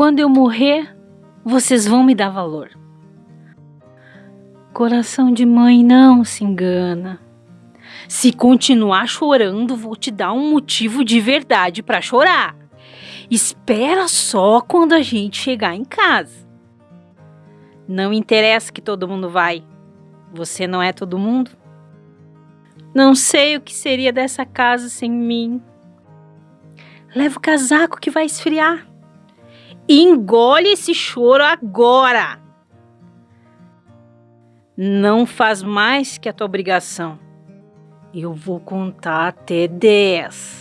Quando eu morrer, vocês vão me dar valor. Coração de mãe não se engana. Se continuar chorando, vou te dar um motivo de verdade para chorar. Espera só quando a gente chegar em casa. Não interessa que todo mundo vai. Você não é todo mundo? Não sei o que seria dessa casa sem mim. Leva o casaco que vai esfriar. Engole esse choro agora. Não faz mais que a tua obrigação. Eu vou contar até dez.